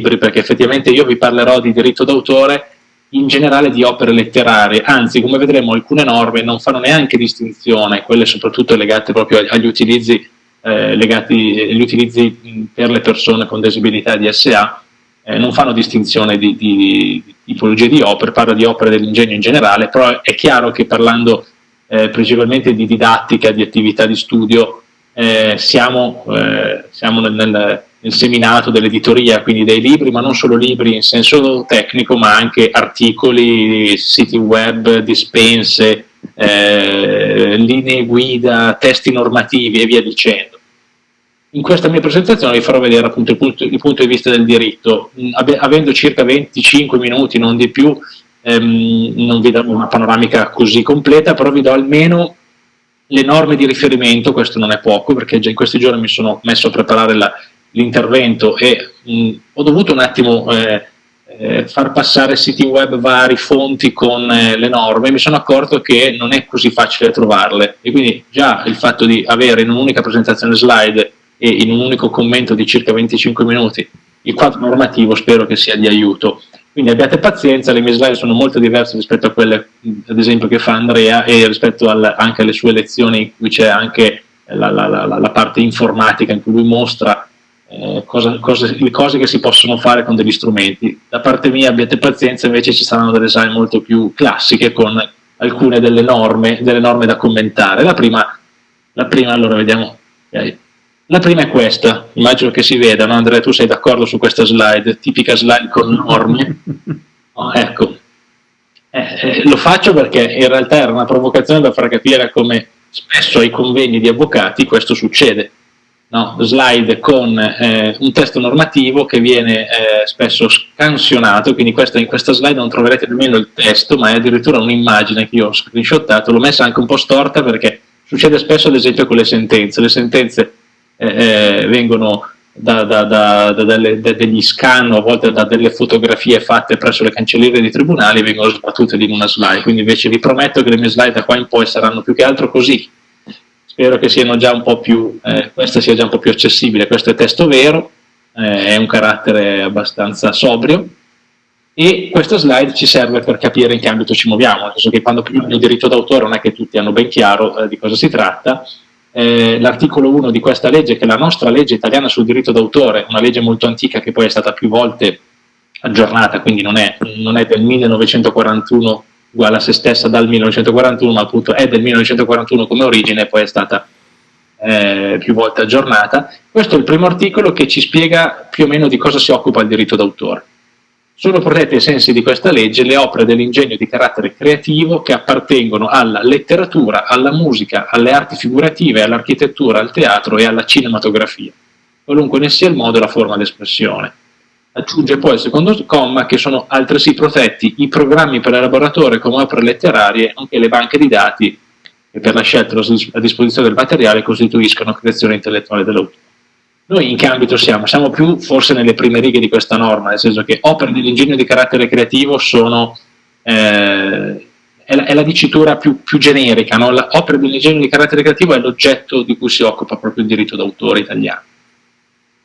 perché effettivamente io vi parlerò di diritto d'autore in generale di opere letterarie, anzi come vedremo alcune norme non fanno neanche distinzione, quelle soprattutto legate proprio agli utilizzi, eh, legati, agli utilizzi per le persone con disabilità di SA, eh, non fanno distinzione di, di, di, tipologie di opere, parla di opere dell'ingegno in generale, però è chiaro che parlando eh, principalmente di didattica, di attività di studio, eh, siamo, eh, siamo nel, nel seminato dell'editoria, quindi dei libri, ma non solo libri in senso tecnico, ma anche articoli, siti web, dispense, eh, linee guida, testi normativi e via dicendo. In questa mia presentazione vi farò vedere appunto il punto, il punto di vista del diritto, avendo circa 25 minuti, non di più, ehm, non vi darò una panoramica così completa, però vi do almeno le norme di riferimento, questo non è poco, perché già in questi giorni mi sono messo a preparare la, l'intervento e mh, ho dovuto un attimo eh, eh, far passare siti web vari, fonti con eh, le norme, mi sono accorto che non è così facile trovarle e quindi già il fatto di avere in un'unica presentazione slide e in un unico commento di circa 25 minuti il quadro normativo spero che sia di aiuto. Quindi abbiate pazienza, le mie slide sono molto diverse rispetto a quelle ad esempio che fa Andrea e rispetto al, anche alle sue lezioni in cui c'è anche la, la, la, la parte informatica in cui lui mostra eh, cosa, le cose che si possono fare con degli strumenti. Da parte mia abbiate pazienza, invece ci saranno delle design molto più classiche con alcune delle norme, delle norme da commentare. La prima, la prima, allora vediamo, la prima è questa, immagino che si veda, no? Andrea tu sei d'accordo su questa slide, tipica slide con norme, oh, ecco, eh, eh, lo faccio perché in realtà era una provocazione da far capire come spesso ai convegni di avvocati questo succede, no, slide con eh, un testo normativo che viene eh, spesso scansionato, quindi questa, in questa slide non troverete nemmeno il testo, ma è addirittura un'immagine che io ho screenshottato, l'ho messa anche un po' storta perché succede spesso ad esempio con le sentenze, le sentenze eh, eh vengono da, da, da, da delle, degli scan, a volte da delle fotografie fatte presso le cancellerie dei tribunali vengono sbattute in una slide, quindi invece vi prometto che le mie slide da qua in poi saranno più che altro così, spero che siano già un po' più, eh, questa sia già un po' più accessibile, questo è testo vero, eh, è un carattere abbastanza sobrio. E questa slide ci serve per capire in che ambito ci muoviamo, nel senso che quando parliamo di diritto d'autore non è che tutti hanno ben chiaro eh, di cosa si tratta, eh, l'articolo 1 di questa legge, che è la nostra legge italiana sul diritto d'autore, una legge molto antica che poi è stata più volte aggiornata, quindi non è, non è del 1941 uguale a se stessa dal 1941, ma appunto è del 1941 come origine poi è stata eh, più volte aggiornata. Questo è il primo articolo che ci spiega più o meno di cosa si occupa il diritto d'autore. Sono protette ai sensi di questa legge le opere dell'ingegno di carattere creativo che appartengono alla letteratura, alla musica, alle arti figurative, all'architettura, al teatro e alla cinematografia, qualunque ne sia il modo e la forma d'espressione Aggiunge poi il secondo comma che sono altresì protetti i programmi per elaboratore come opere letterarie, nonché le banche di dati che per la scelta a disposizione del materiale costituiscono creazione intellettuale dell'autore. Noi in che ambito siamo? Siamo più forse nelle prime righe di questa norma, nel senso che opere dell'ingegno di carattere creativo sono, eh, è, la, è, la, dicitura più, più generica, no? opere dell'ingegno di carattere creativo è l'oggetto di cui si occupa proprio il diritto d'autore italiano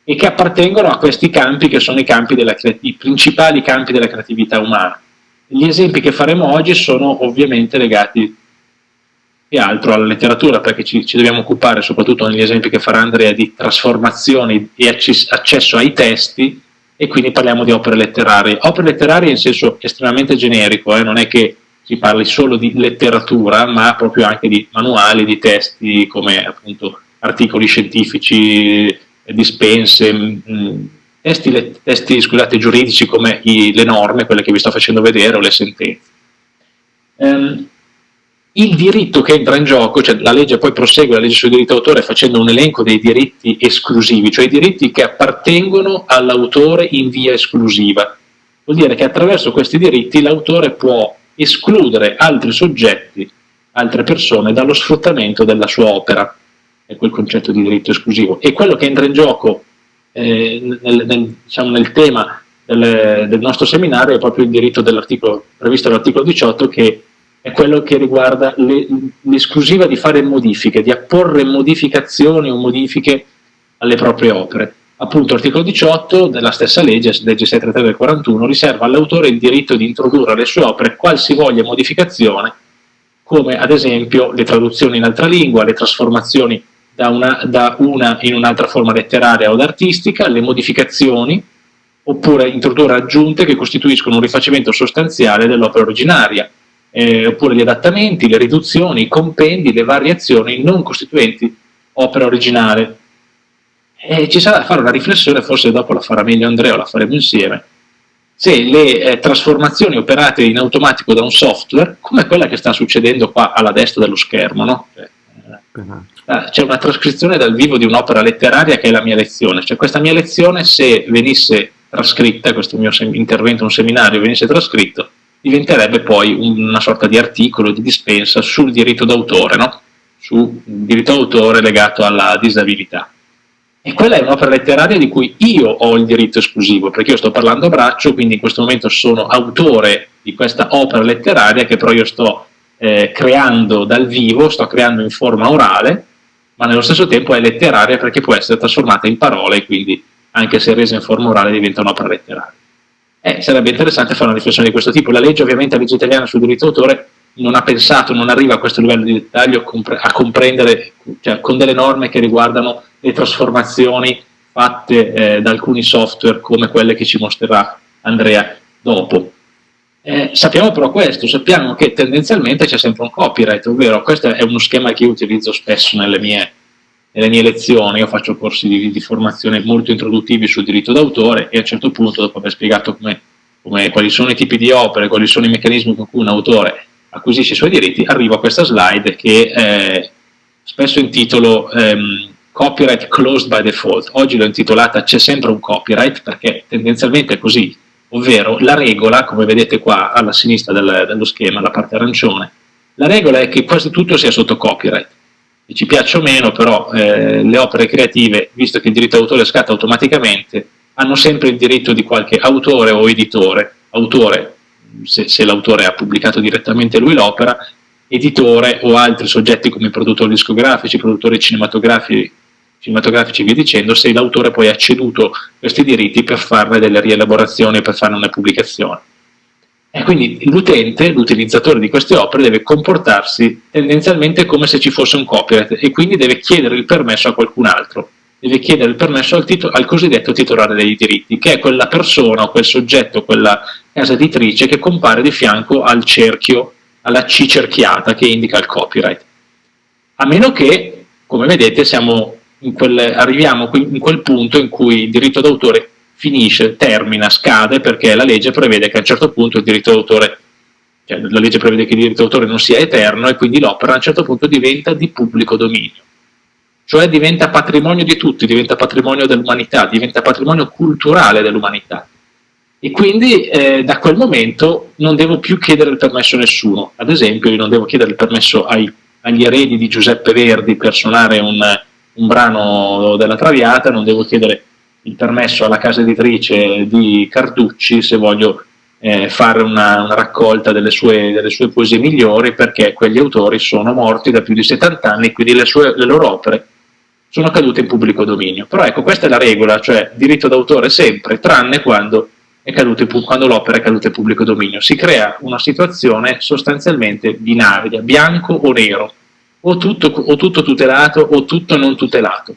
e che appartengono a questi campi che sono i, campi della, i principali campi della creatività umana. Gli esempi che faremo oggi sono ovviamente legati più altro alla letteratura, perché ci, ci, dobbiamo occupare soprattutto negli esempi che farà Andrea di trasformazioni e accesso ai testi e quindi parliamo di opere letterarie. Opere letterarie in senso estremamente generico, eh, non è che si parli solo di letteratura, ma proprio anche di manuali, di testi come appunto articoli scientifici, dispense, mh, mm, testi, testi scusate, giuridici come i, le norme, quelle che vi sto facendo vedere, o le sentenze. Um, il diritto che entra in gioco, cioè la legge poi prosegue, la legge sul diritto d'autore facendo un elenco dei diritti esclusivi, cioè i diritti che appartengono all'autore in via esclusiva. Vuol dire che attraverso questi diritti l'autore può escludere altri soggetti, altre persone, dallo sfruttamento della sua opera è quel concetto di diritto esclusivo. E quello che entra in gioco eh, nel, nel, diciamo, nel, tema del, del, nostro seminario è proprio il diritto previsto dall'articolo 18 che è quello che riguarda l'esclusiva di fare modifiche, di apporre modificazioni o modifiche alle proprie opere. appunto l'articolo 18 della stessa legge, legge 633 del 41, riserva all'autore il diritto di introdurre alle sue opere qualsivoglia modificazione, come ad esempio le traduzioni in altra lingua, le trasformazioni da una, da una in un'altra forma letteraria o artistica, le modificazioni, oppure introdurre aggiunte che costituiscono un rifacimento sostanziale dell'opera originaria, eh, oppure gli adattamenti, le riduzioni, i compendi, le variazioni non costituenti opera originale. E ci sarà da fare una riflessione, forse dopo la farà meglio Andrea o la faremo insieme, se le eh, trasformazioni operate in automatico da un software, come quella che sta succedendo qua alla destra dello schermo, no? Cioè, eh, c'è una trascrizione dal vivo di un'opera letteraria che è la mia lezione, cioè questa mia lezione se venisse trascritta, questo mio intervento, un seminario venisse trascritto, diventerebbe poi una sorta di articolo di dispensa sul diritto d'autore, no? sul diritto d'autore legato alla disabilità. E quella è un'opera letteraria di cui io ho il diritto esclusivo, perché io sto parlando a braccio, quindi in questo momento sono autore di questa opera letteraria che però io sto eh, creando dal vivo, sto creando in forma orale, ma nello stesso tempo è letteraria perché può essere trasformata in parole quindi anche se resa in forma orale diventa un'opera letteraria. Eh, sarebbe interessante fare una riflessione di questo tipo. La legge ovviamente, la legge italiana sul diritto d'autore non ha pensato, non arriva a questo livello di dettaglio a comprendere, cioè, con delle norme che riguardano le trasformazioni fatte eh, da alcuni software come quelle che ci mostrerà Andrea dopo. Eh, sappiamo però questo, sappiamo che tendenzialmente c'è sempre un copyright, ovvero questo è uno schema che io utilizzo spesso nelle mie nelle mie lezioni io faccio corsi di, di formazione molto introduttivi sul diritto d'autore e a un certo punto, dopo aver spiegato come, come, quali sono i tipi di opere, quali sono i meccanismi con cui un autore acquisisce i suoi diritti, arrivo a questa slide che eh, spesso intitolo ehm, Copyright Closed by Default. Oggi l'ho intitolata C'è sempre un copyright perché tendenzialmente è così, ovvero la regola, come vedete qua alla sinistra del, dello schema, la parte arancione, la regola è che quasi tutto sia sotto copyright. Ci piaccia o meno, però eh, le opere creative, visto che il diritto d'autore scatta automaticamente, hanno sempre il diritto di qualche autore o editore, autore se, se l'autore ha pubblicato direttamente lui l'opera, editore o altri soggetti come produttori discografici, produttori cinematografici, cinematografici via dicendo, se l'autore poi ha ceduto questi diritti per farne delle rielaborazioni per farne una pubblicazione. E quindi l'utente, l'utilizzatore di queste opere deve comportarsi tendenzialmente come se ci fosse un copyright e quindi deve chiedere il permesso a qualcun altro, deve chiedere il permesso al, al cosiddetto titolare dei diritti, che è quella persona quel soggetto, quella casa editrice che compare di fianco al cerchio, alla C cerchiata che indica il copyright. A meno che, come vedete, quel, arriviamo in quel punto in cui il diritto d'autore finisce, termina, scade perché la legge prevede che a un certo punto il diritto d'autore cioè la legge prevede che il diritto d'autore non sia eterno e quindi l'opera a un certo punto diventa di pubblico dominio. Cioè diventa patrimonio di tutti, diventa patrimonio dell'umanità, diventa patrimonio culturale dell'umanità. E quindi eh, da quel momento non devo più chiedere il permesso a nessuno. Ad esempio io non devo chiedere il permesso ai, agli eredi di Giuseppe Verdi per suonare un, un brano della Traviata, non devo chiedere il permesso alla casa editrice di Carducci se voglio eh, fare una, una raccolta delle sue, delle sue, poesie migliori perché quegli autori sono morti da più di 70 anni quindi le, sue, le loro opere sono cadute in pubblico dominio. Però ecco, questa è la regola, cioè diritto d'autore sempre, tranne quando, l'opera è caduta in pubblico dominio. Si crea una situazione sostanzialmente binaria, bianco o nero, o tutto, o tutto tutelato o tutto non tutelato.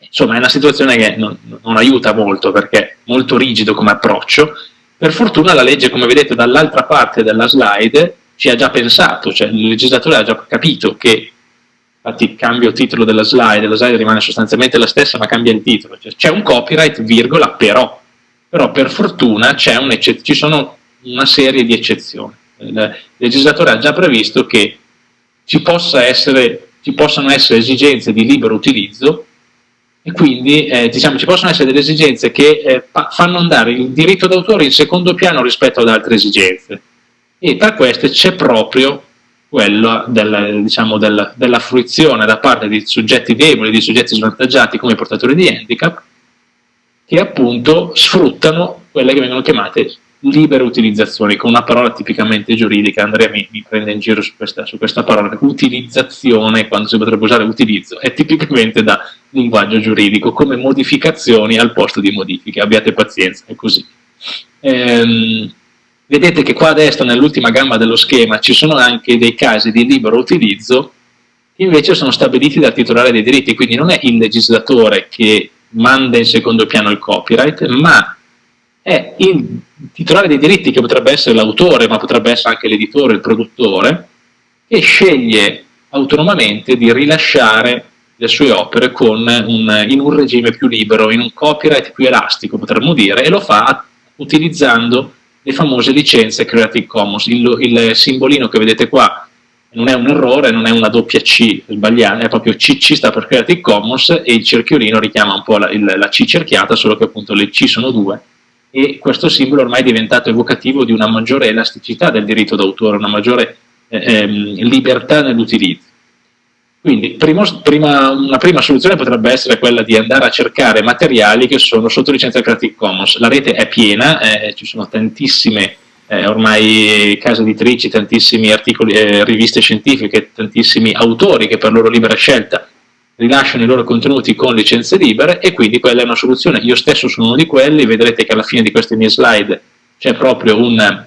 Insomma, è una situazione che non, non aiuta molto perché è molto rigido come approccio. Per fortuna la legge, come vedete dall'altra parte della slide, ci ha già pensato, cioè il legislatore ha già capito che, infatti cambio il titolo della slide, la slide rimane sostanzialmente la stessa ma cambia il titolo, cioè, c'è un copyright, virgola, però, però per fortuna ci sono una serie di eccezioni. Il legislatore ha già previsto che ci, possa essere, ci possano essere esigenze di libero utilizzo e quindi eh, diciamo, ci possono essere delle esigenze che eh, fanno andare il diritto d'autore in secondo piano rispetto ad altre esigenze. E tra queste c'è proprio quello del, diciamo, del, della fruizione da parte di soggetti deboli, di soggetti svantaggiati come portatori di handicap che appunto sfruttano quelle che vengono chiamate libere utilizzazioni, con una parola tipicamente giuridica, Andrea mi, mi prende in giro su questa, su questa, parola, utilizzazione, quando si potrebbe usare utilizzo, è tipicamente da linguaggio giuridico, come modificazioni al posto di modifiche, abbiate pazienza, è così. Ehm, vedete che qua a destra, nell'ultima gamma dello schema, ci sono anche dei casi di libero utilizzo che invece sono stabiliti dal titolare dei diritti, quindi non è il legislatore che manda in secondo piano il copyright, ma è il titolare dei diritti, che potrebbe essere l'autore, ma potrebbe essere anche l'editore, il produttore, che sceglie autonomamente di rilasciare le sue opere un, in un regime più libero, in un copyright più elastico, potremmo dire, e lo fa utilizzando le famose licenze Creative Commons. Il, il simbolino che vedete qua non è un errore, non è una doppia C sbagliata, è proprio CC sta per Creative Commons e il cerchiolino richiama un po' la, il, la C cerchiata, solo che appunto le C sono due e questo simbolo ormai è diventato evocativo di una maggiore elasticità del diritto d'autore, una maggiore eh, ehm, libertà nell'utilizzo. Quindi primo, prima, una prima soluzione potrebbe essere quella di andare a cercare materiali che sono sotto licenza Creative Commons. La rete è piena, eh, ci sono tantissime eh, ormai case editrici, tantissimi articoli, eh, riviste scientifiche, tantissimi autori che per loro libera scelta rilasciano i loro contenuti con licenze libere e quindi quella è una soluzione. Io stesso sono uno di quelli, vedrete che alla fine di queste mie slide c'è proprio un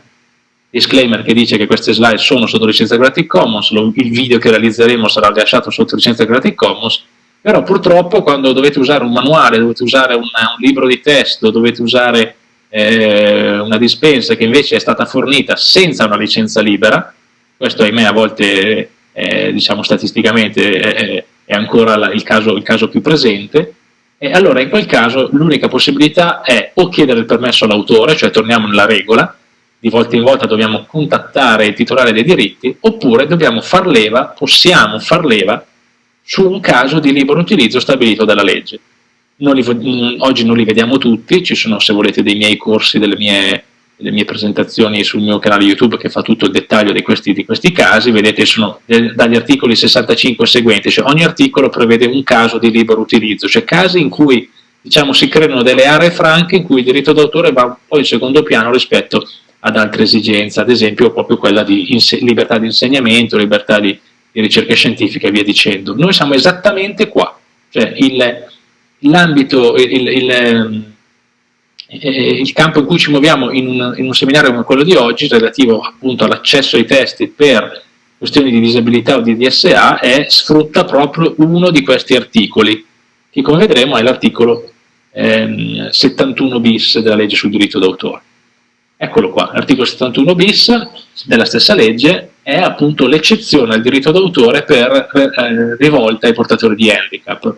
disclaimer che dice che queste slide sono sotto licenza Creative Commons, il video che realizzeremo sarà rilasciato sotto licenza Creative Commons, però purtroppo quando dovete usare un manuale, dovete usare un, un libro di testo, dovete usare eh, una dispensa che invece è stata fornita senza una licenza libera, questo ahimè a volte eh, diciamo statisticamente è, è ancora la, il, caso, il caso più presente, e allora in quel caso l'unica possibilità è o chiedere il permesso all'autore, cioè torniamo nella regola, di volta in volta dobbiamo contattare il titolare dei diritti, oppure dobbiamo far leva, possiamo far leva su un caso di libero utilizzo stabilito dalla legge. Non li, mm, oggi non li vediamo tutti, ci sono se volete dei miei corsi, delle mie, delle mie, presentazioni sul mio canale YouTube che fa tutto il dettaglio di questi, di questi casi, vedete sono dagli articoli 65 e seguenti, cioè ogni articolo prevede un caso di libero utilizzo, cioè casi in cui diciamo, si creano delle aree franche in cui il diritto d'autore va un po' in secondo piano rispetto ad altre esigenze, ad esempio proprio quella di libertà di insegnamento, libertà di, di, ricerca scientifica e via dicendo. Noi siamo esattamente qua, cioè l'ambito, il, il, il, ehm, eh, il, campo in cui ci muoviamo in un, in un seminario come quello di oggi, relativo appunto all'accesso ai testi per questioni di disabilità o di DSA, è, sfrutta proprio uno di questi articoli, che come vedremo è l'articolo ehm, 71 bis della legge sul diritto d'autore. Eccolo qua, l'articolo 71 bis della stessa legge è appunto l'eccezione al diritto d'autore per eh, rivolta ai portatori di handicap,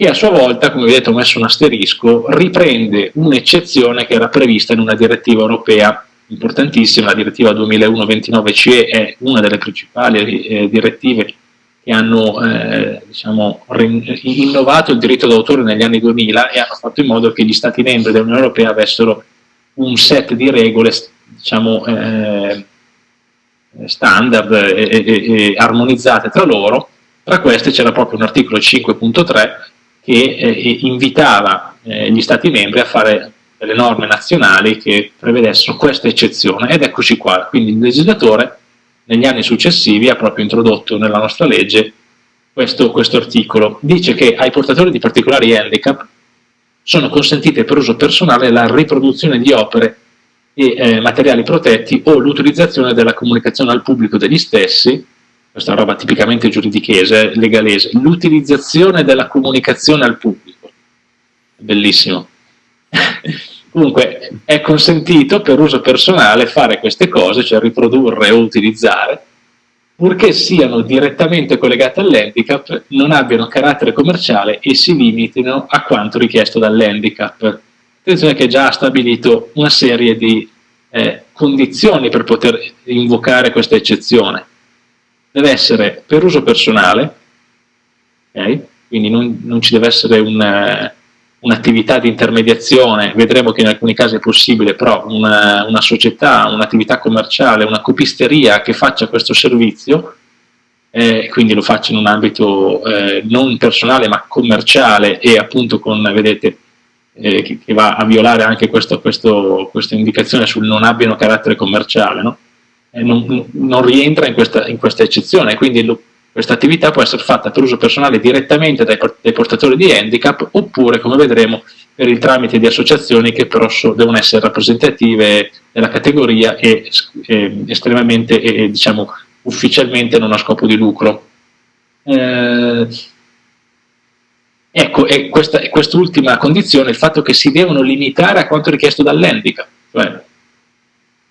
che a sua volta, come vedete ho messo un asterisco, riprende un'eccezione che era prevista in una direttiva europea importantissima, la direttiva 2001-29CE è una delle principali eh, direttive che hanno eh, diciamo, innovato il diritto d'autore negli anni 2000 e hanno fatto in modo che gli Stati membri dell'Unione Europea avessero un set di regole diciamo, eh, standard e, e, e, armonizzate tra loro, tra queste c'era proprio un articolo 5.3 che eh, invitava eh, gli Stati membri a fare delle norme nazionali che prevedessero questa eccezione ed eccoci qua, quindi il legislatore negli anni successivi ha proprio introdotto nella nostra legge questo, questo articolo. Dice che ai portatori di particolari handicap sono consentite per uso personale la riproduzione di opere e eh, materiali protetti o l'utilizzazione della comunicazione al pubblico degli stessi, questa roba tipicamente giuridichese, legalese, l'utilizzazione della comunicazione al pubblico, bellissimo. Comunque è consentito per uso personale fare queste cose, cioè riprodurre o utilizzare, purché siano direttamente collegate all'handicap, non abbiano carattere commerciale e si limitino a quanto richiesto dall'handicap. Attenzione che già ha stabilito una serie di eh, condizioni per poter invocare questa eccezione. Deve essere per uso personale, okay? quindi non, non, ci deve essere un un'attività di intermediazione, vedremo che in alcuni casi è possibile, però una, una società, un'attività commerciale, una copisteria che faccia questo servizio, eh, quindi lo faccia in un ambito eh, non personale ma commerciale e appunto con, vedete, eh, che, che, va a violare anche questo, questo, questa indicazione sul non abbiano carattere commerciale, no? Non, non, rientra in questa, in questa eccezione, quindi questa attività può essere fatta per uso personale direttamente dai, dai, portatori di handicap oppure, come vedremo, per il tramite di associazioni che però so, devono essere rappresentative della categoria e, e estremamente e, diciamo, ufficialmente non a scopo di lucro. Eh, ecco, e quest'ultima condizione, il fatto che si devono limitare a quanto richiesto dall'handicap, cioè,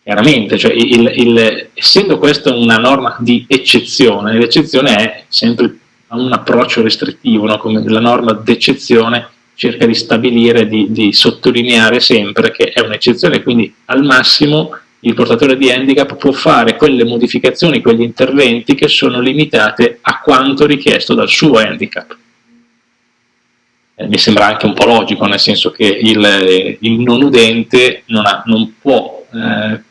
chiaramente, cioè il, il, essendo questa una norma di eccezione, l'eccezione è sempre un approccio restrittivo, no? come la norma d'eccezione cerca di stabilire, di, di sottolineare sempre che è un'eccezione, quindi al massimo il portatore di handicap può fare quelle modificazioni, quegli interventi che sono limitate a quanto richiesto dal suo handicap. Eh, mi sembra anche un po' logico, nel senso che il, il non udente non, ha, non può eh,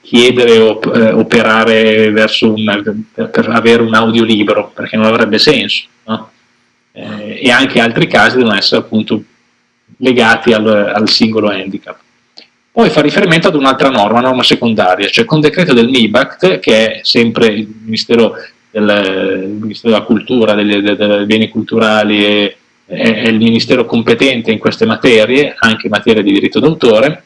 chiedere o eh, operare un, per, per, avere un audio libero, perché non avrebbe senso. No? Eh, e anche altri casi devono essere appunto legati al, al singolo handicap. Poi fa riferimento ad un'altra norma, norma secondaria, cioè con decreto del MIBACT, che è sempre il Ministero, del, il Ministero della Cultura, dei, dei beni culturali, e, è il Ministero competente in queste materie, anche in materia di diritto d'autore,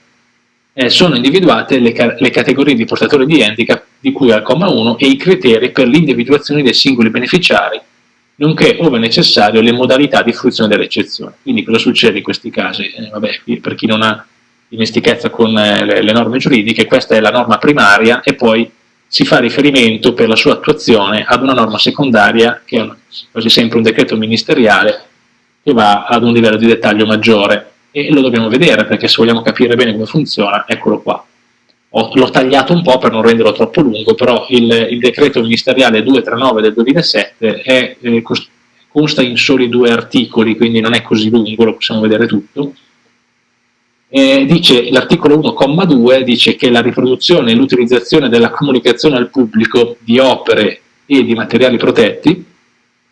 eh, sono individuate le, le, categorie di portatori di handicap di cui al comma 1 e i criteri per l'individuazione dei singoli beneficiari, nonché, ove necessario, le modalità di fruizione delle eccezioni. Quindi cosa succede in questi casi? Eh, vabbè, per chi non ha dimestichezza con eh, le, le norme giuridiche, questa è la norma primaria e poi si fa riferimento per la sua attuazione ad una norma secondaria che è quasi sempre un decreto ministeriale che va ad un livello di dettaglio maggiore e lo dobbiamo vedere perché se vogliamo capire bene come funziona, eccolo qua. L'ho tagliato un po' per non renderlo troppo lungo, però il, il decreto ministeriale 239 del 2007 è, eh, consta in soli due articoli, quindi non è così lungo, lo possiamo vedere tutto, l'articolo 1,2 dice che la riproduzione e l'utilizzazione della comunicazione al pubblico di opere e di materiali protetti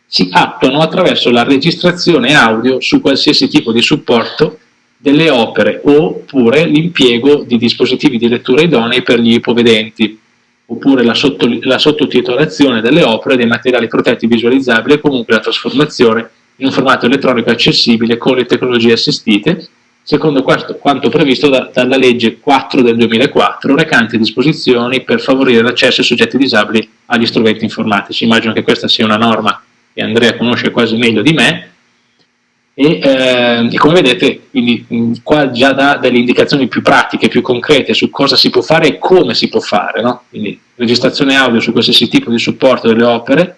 si attuano attraverso la registrazione audio su qualsiasi tipo di supporto delle opere oppure l'impiego di dispositivi di lettura idonei per gli ipovedenti oppure la, sotto, la sottotitolazione delle opere dei materiali protetti visualizzabili e comunque la trasformazione in un formato elettronico accessibile con le tecnologie assistite secondo questo, quanto previsto da, dalla legge 4 del 2004, recante disposizioni per favorire l'accesso ai soggetti disabili agli strumenti informatici. Immagino che questa sia una norma che Andrea conosce quasi meglio di me, e, eh, e come vedete quindi, mh, qua già dà delle indicazioni più pratiche, più concrete su cosa si può fare e come si può fare, no? quindi registrazione audio su qualsiasi tipo di supporto delle opere,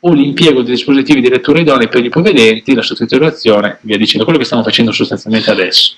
o l'impiego di dispositivi di lettura idonei per gli ipovedenti, la sottotitolazione, via dicendo, quello che stiamo facendo sostanzialmente adesso.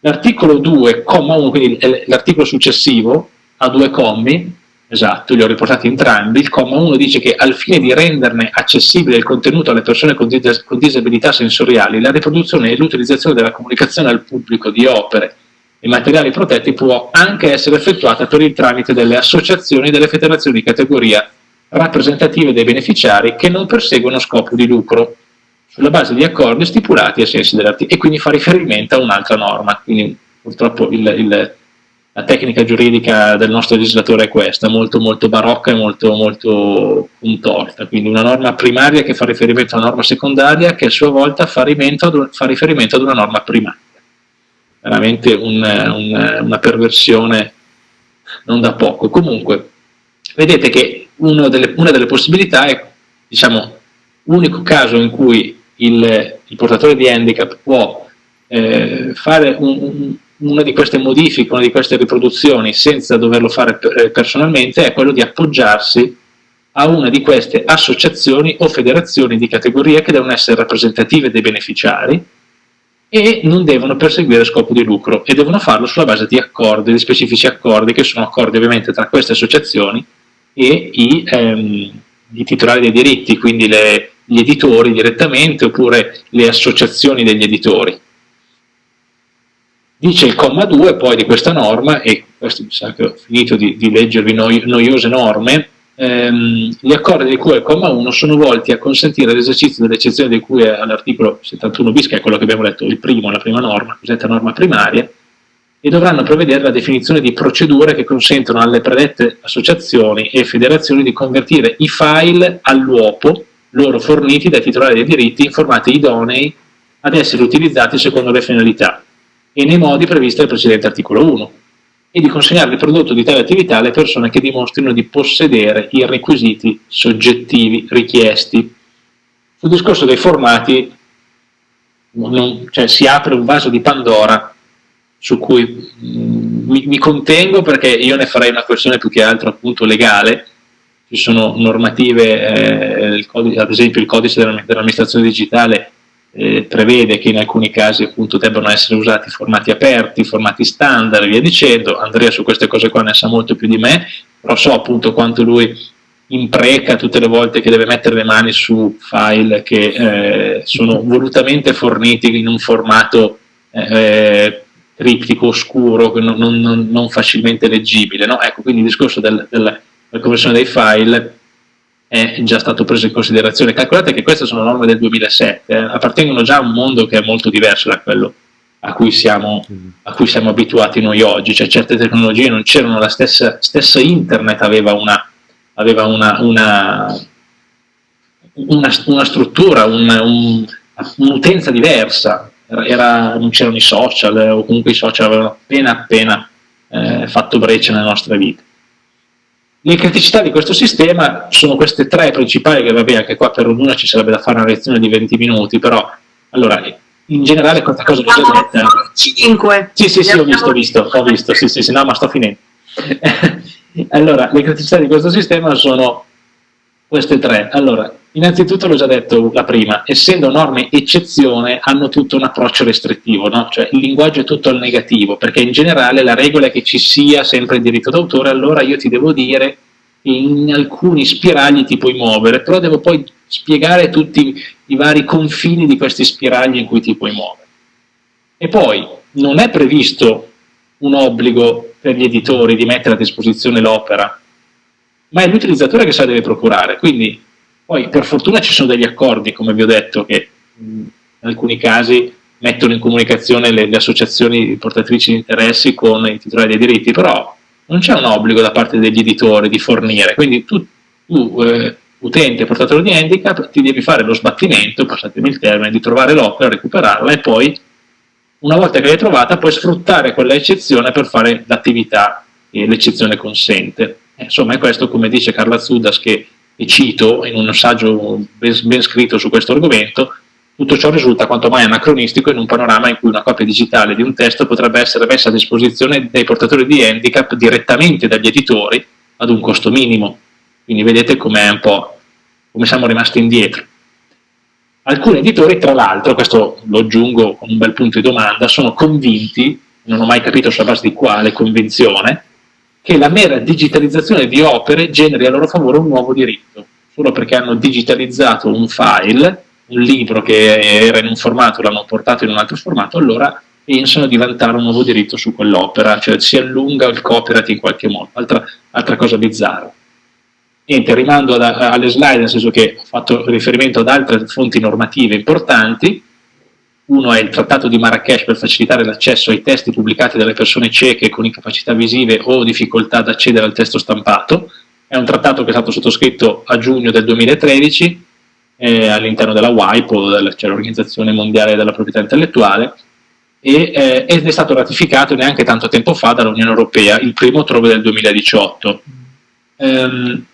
L'articolo 2, comma 1, quindi l'articolo successivo, ha due commi, esatto, li ho riportati entrambi, il comma 1 dice che al fine di renderne accessibile il contenuto alle persone con, dis con disabilità sensoriali, la riproduzione e l'utilizzazione della comunicazione al pubblico di opere e materiali protetti può anche essere effettuata per il tramite delle associazioni e delle federazioni di categoria rappresentative dei beneficiari che non perseguono scopo di lucro sulla base di accordi stipulati ai sensi dell'articolo e quindi fa riferimento a un'altra norma. Quindi purtroppo il, il, la tecnica giuridica del nostro legislatore è questa, molto molto barocca e molto, molto contorta. Quindi una norma primaria che fa riferimento a una norma secondaria che a sua volta fa riferimento ad, una norma primaria. Veramente un, un, una perversione non da poco. Comunque, vedete che delle, una delle possibilità è, diciamo, l'unico caso in cui il, il, portatore di handicap può eh, fare un, una di queste modifiche, una di queste riproduzioni senza doverlo fare eh, personalmente è quello di appoggiarsi a una di queste associazioni o federazioni di categoria che devono essere rappresentative dei beneficiari e non devono perseguire scopo di lucro e devono farlo sulla base di accordi, di specifici accordi che sono accordi ovviamente tra queste associazioni e i, ehm, i titolari dei diritti, quindi le, gli editori direttamente oppure le associazioni degli editori. Dice il comma 2 poi di questa norma, e questo mi sa che ho finito di, di leggervi noi, noiose norme, ehm, gli accordi di cui il comma 1 sono volti a consentire l'esercizio dell'eccezione di cui all'articolo 71 bis, che è quello che abbiamo letto, il primo, la prima norma, cosiddetta norma primaria, e dovranno prevedere la definizione di procedure che consentono alle predette associazioni e federazioni di convertire i file all'uopo loro forniti dai titolari dei diritti in formati idonei ad essere utilizzati secondo le finalità e nei modi previsti dal precedente articolo 1 e di consegnare il prodotto di tale attività alle persone che dimostrino di possedere i requisiti soggettivi richiesti. Sul discorso dei formati non, cioè, si apre un vaso di Pandora su cui mh, mm, mi, mi, contengo perché io ne farei una questione più che altro appunto legale, ci sono normative, eh, codice, ad esempio il codice dell'amministrazione digitale eh, prevede che in alcuni casi appunto debbano essere usati formati aperti, formati standard e via dicendo, Andrea su queste cose qua ne sa molto più di me, però so appunto quanto lui impreca tutte le volte che deve mettere le mani su file che eh, sono volutamente forniti in un formato eh, triptico oscuro, non, non, non facilmente leggibile. No? Ecco, quindi il discorso del, del, della conversione dei file è già stato preso in considerazione. Calcolate che queste sono norme del 2007, eh, appartengono già a un mondo che è molto diverso da quello a cui siamo, a cui siamo abituati noi oggi, cioè certe tecnologie non c'erano, la stessa, stessa internet aveva una, aveva una, una, una, una struttura, un'utenza un, diversa, era, non c'erano i social eh, o comunque i social avevano appena appena eh, fatto breccia nella nostra vita. Le criticità di questo sistema sono queste tre principali, che vabbè anche qua per ognuna ci sarebbe da fare una lezione di 20 minuti, però allora in generale questa cosa l'ho già detta. 5. Sì, sì, sì, ho visto, ho visto, ho visto, sì, sì, sì, no, ma sto finendo. allora, le criticità di questo sistema sono queste tre. Allora, Innanzitutto l'ho già detto la prima, essendo norme eccezione hanno tutto un approccio restrittivo, no? cioè il linguaggio è tutto al negativo, perché in generale la regola è che ci sia sempre il diritto d'autore, allora io ti devo dire che in alcuni spiragli ti puoi muovere, però devo poi spiegare tutti i vari confini di questi spiragli in cui ti puoi muovere. E poi non è previsto un obbligo per gli editori di mettere a disposizione l'opera, ma è l'utilizzatore che se la deve procurare, quindi poi per fortuna ci sono degli accordi, come vi ho detto, che in alcuni casi mettono in comunicazione le, le associazioni portatrici di interessi con i titolari dei diritti, però non c'è un obbligo da parte degli editori di fornire, quindi tu, tu eh, utente portatore di handicap ti devi fare lo sbattimento, passatemi il termine, di trovare l'opera, recuperarla e poi una volta che l'hai trovata puoi sfruttare quella eccezione per fare l'attività che l'eccezione consente. Insomma è questo come dice Carla Zudas che e cito in un saggio ben, ben scritto su questo argomento, tutto ciò risulta quanto mai anacronistico in un panorama in cui una copia digitale di un testo potrebbe essere messa a disposizione dei portatori di handicap direttamente dagli editori ad un costo minimo. Quindi vedete com'è un po' come siamo rimasti indietro. Alcuni editori, tra l'altro, questo lo aggiungo con un bel punto di domanda, sono convinti, non ho mai capito sulla base di quale convinzione, che la mera digitalizzazione di opere generi a loro favore un nuovo diritto, solo perché hanno digitalizzato un file, un libro che era in un formato, l'hanno portato in un altro formato, allora pensano di vantare un nuovo diritto su quell'opera, cioè si allunga il copyright in qualche modo, altra, altra cosa bizzarra. Niente, rimando ad, alle slide, nel senso che ho fatto riferimento ad altre fonti normative importanti, uno è il Trattato di Marrakesh per facilitare l'accesso ai testi pubblicati dalle persone cieche con incapacità visive o difficoltà ad accedere al testo stampato. È un trattato che è stato sottoscritto a giugno del 2013 eh, all'interno della WIPO, cioè l'Organizzazione Mondiale della Proprietà Intellettuale, e, eh, ed è stato ratificato neanche tanto tempo fa dall'Unione Europea, il primo ottobre del 2018. Um,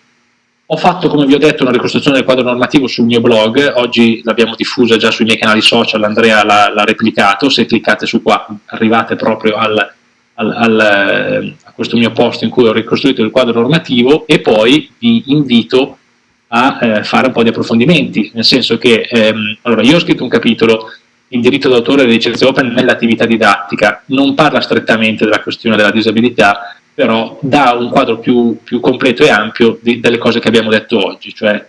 ho fatto, come vi ho detto, una ricostruzione del quadro normativo sul mio blog, oggi l'abbiamo diffusa già sui miei canali social, Andrea l'ha replicato, se cliccate su qua arrivate proprio al, al, al, a questo mio post in cui ho ricostruito il quadro normativo. E poi vi invito a eh, fare un po' di approfondimenti, nel senso che ehm, allora io ho scritto un capitolo il diritto d'autore e le licenze open nell'attività didattica, non parla strettamente della questione della disabilità, però dà un quadro più, più completo e ampio di, delle cose che abbiamo detto oggi, cioè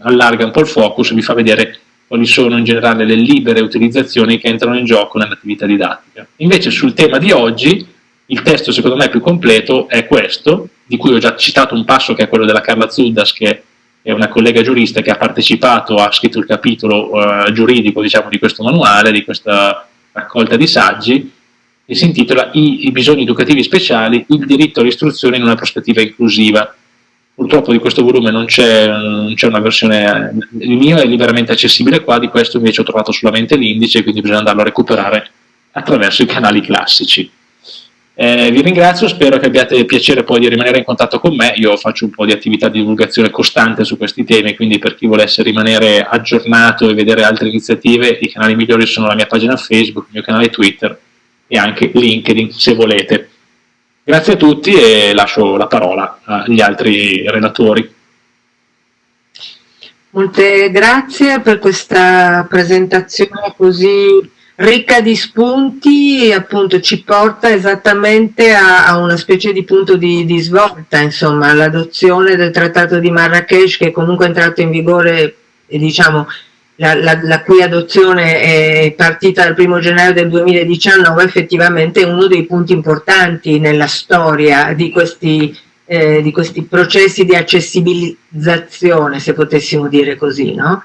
allarga un po' il focus e vi fa vedere quali sono in generale le libere utilizzazioni che entrano in gioco nell'attività didattica. Invece sul tema di oggi il testo secondo me più completo è questo, di cui ho già citato un passo che è quello della Carla Zuddas, che è una collega giurista che ha partecipato, ha scritto il capitolo uh, giuridico diciamo, di questo manuale, di questa raccolta di saggi, e si intitola I, I bisogni educativi speciali, il diritto all'istruzione in una prospettiva inclusiva. Purtroppo di questo volume non c'è una versione, il mio è liberamente accessibile qua, di questo invece ho trovato solamente l'indice, quindi bisogna andarlo a recuperare attraverso i canali classici. Eh, vi ringrazio, spero che abbiate piacere poi di rimanere in contatto con me, io faccio un po' di attività di divulgazione costante su questi temi, quindi per chi volesse rimanere aggiornato e vedere altre iniziative, i canali migliori sono la mia pagina Facebook, il mio canale Twitter e anche LinkedIn se volete. Grazie a tutti e lascio la parola agli altri relatori. Molte grazie per questa presentazione così ricca di spunti appunto ci porta esattamente a, a una specie di punto di, di svolta insomma l'adozione del trattato di Marrakesh che comunque è entrato in vigore e diciamo la, la, la, cui adozione è partita dal primo gennaio del 2019 effettivamente è uno dei punti importanti nella storia di questi, eh, di questi processi di accessibilizzazione se potessimo dire così no?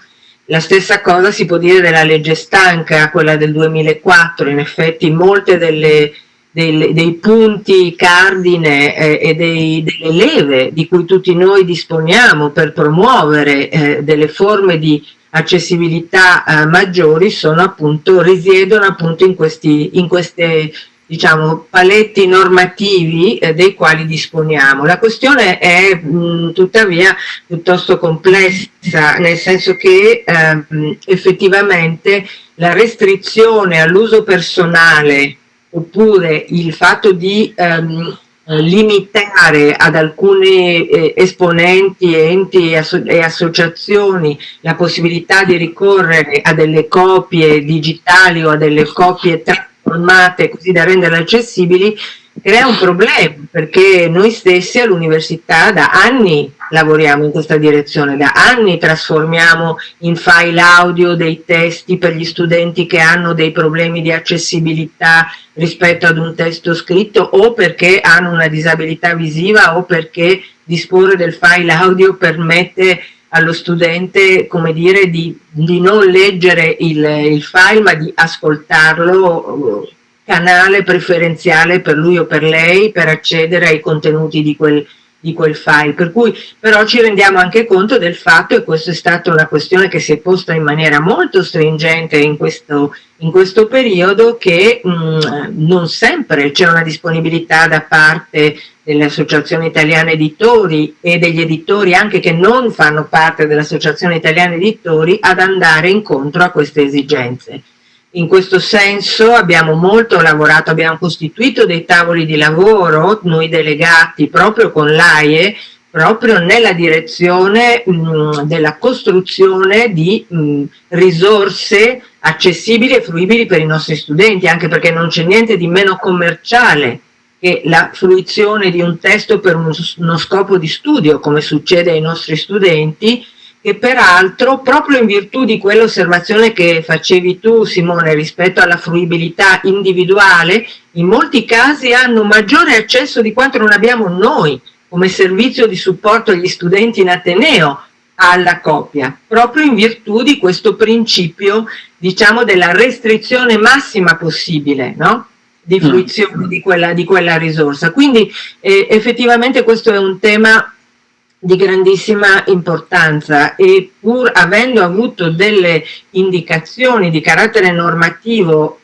La stessa cosa si può dire della legge stanca, quella del 2004, in effetti molte delle, dei, dei punti cardine eh, e dei, delle leve di cui tutti noi disponiamo per promuovere eh, delle forme di accessibilità eh, maggiori sono appunto, risiedono appunto in, questi, in queste diciamo, paletti normativi eh, dei quali disponiamo. La questione è mh, tuttavia piuttosto complessa, nel senso che ehm, effettivamente la restrizione all'uso personale oppure il fatto di ehm, limitare ad alcuni eh, esponenti, enti e, asso e, associazioni la possibilità di ricorrere a delle copie digitali o a delle copie formate così da renderle accessibili, crea un problema perché noi stessi all'università da anni lavoriamo in questa direzione, da anni trasformiamo in file audio dei testi per gli studenti che hanno dei problemi di accessibilità rispetto ad un testo scritto o perché hanno una disabilità visiva o perché disporre del file audio permette allo studente come dire, di, di non leggere il, il, file ma di ascoltarlo canale preferenziale per lui o per lei per accedere ai contenuti di quel, di quel file. Per cui però ci rendiamo anche conto del fatto, e questa è stata una questione che si è posta in maniera molto stringente in questo, in questo periodo, che mh, mm, non sempre c'è una disponibilità da parte dell'Associazione Italiana Editori e degli editori anche che non fanno parte dell'Associazione Italiana Editori ad andare incontro a queste esigenze. In questo senso abbiamo molto lavorato, abbiamo costituito dei tavoli di lavoro, noi delegati proprio con l'AIE, proprio nella direzione mh, della costruzione di mh, risorse accessibili e fruibili per i nostri studenti, anche perché non c'è niente di meno commerciale che la fruizione di un testo per uno scopo di studio, come succede ai nostri studenti, che peraltro, proprio in virtù di quell'osservazione che facevi tu Simone rispetto alla fruibilità individuale, in molti casi hanno maggiore accesso di quanto non abbiamo noi come servizio di supporto agli studenti in Ateneo alla coppia, proprio in virtù di questo principio, diciamo, della restrizione massima possibile, no? di mm. fruizione di quella, di quella risorsa. Quindi eh, effettivamente questo è un tema di grandissima importanza e pur avendo avuto delle indicazioni di carattere normativo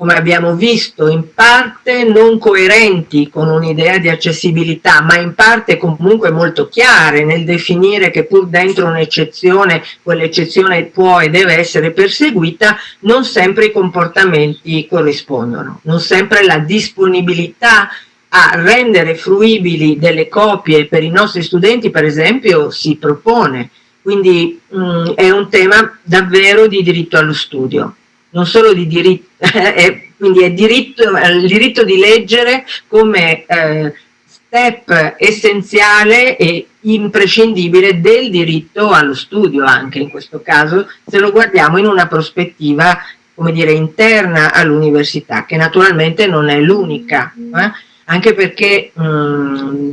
come abbiamo visto, in parte non coerenti con un'idea di accessibilità, ma in parte comunque molto chiare nel definire che pur dentro un'eccezione, quell'eccezione può e deve essere perseguita, non sempre i comportamenti corrispondono, non sempre la disponibilità a rendere fruibili delle copie per i nostri studenti, per esempio, si propone. Quindi mh, mm, è un tema davvero di diritto allo studio non solo di diritto, è, quindi è diritto, il diritto di leggere come eh, step essenziale e imprescindibile del diritto allo studio anche in questo caso, se lo guardiamo in una prospettiva come dire interna all'università, che naturalmente non è l'unica, eh? Anche perché mh,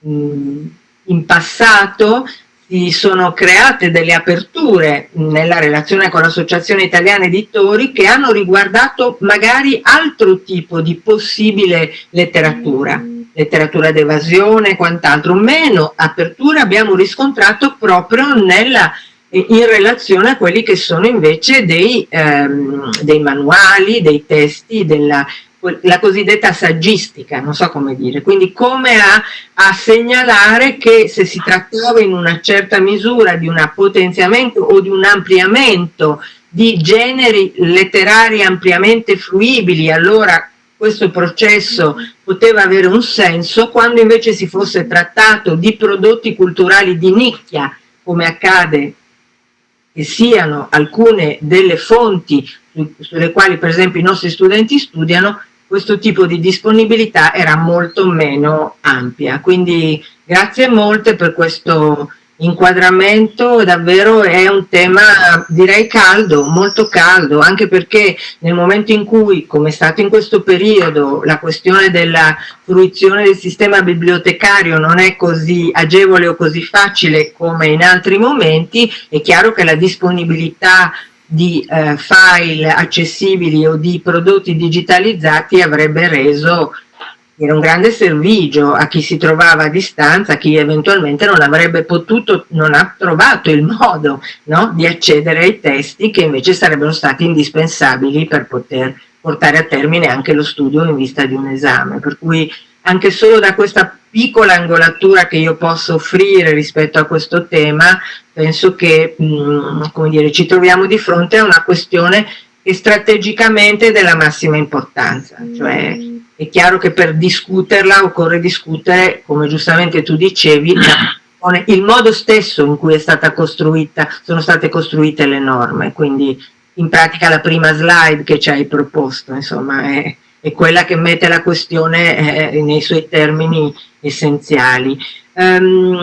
mh, in passato si sono create delle aperture nella relazione con l'Associazione Italiana Editori che hanno riguardato magari altro tipo di possibile letteratura, letteratura d'evasione e quant'altro. Meno aperture abbiamo riscontrato proprio nella, in relazione a quelli che sono invece dei, ehm, dei manuali, dei testi, della, la cosiddetta saggistica, non so come dire, quindi come a, a, segnalare che se si trattava in una certa misura di un potenziamento o di un ampliamento di generi letterari ampiamente fruibili, allora questo processo poteva avere un senso, quando invece si fosse trattato di prodotti culturali di nicchia, come accade che siano alcune delle fonti sulle quali per esempio i nostri studenti studiano, questo tipo di disponibilità era molto meno ampia. Quindi grazie molte per questo inquadramento, davvero è un tema direi caldo, molto caldo, anche perché nel momento in cui, come è stato in questo periodo, la questione della fruizione del sistema bibliotecario non è così agevole o così facile come in altri momenti, è chiaro che la disponibilità di eh, file accessibili o di prodotti digitalizzati avrebbe reso era un grande servigio a chi si trovava a distanza, a chi eventualmente non avrebbe potuto, non ha trovato il modo no, di accedere ai testi che invece sarebbero stati indispensabili per poter portare a termine anche lo studio in vista di un esame. Per cui anche solo da questa piccola angolatura che io posso offrire rispetto a questo tema, penso che mh, mm, come dire, ci troviamo di fronte a una questione che strategicamente è della massima importanza. Cioè, è chiaro che per discuterla occorre discutere, come giustamente tu dicevi, il modo stesso in cui è stata costruita, sono state costruite le norme, quindi in pratica la prima slide che ci hai proposto, insomma, è, è quella che mette la questione eh, nei suoi termini essenziali. Um,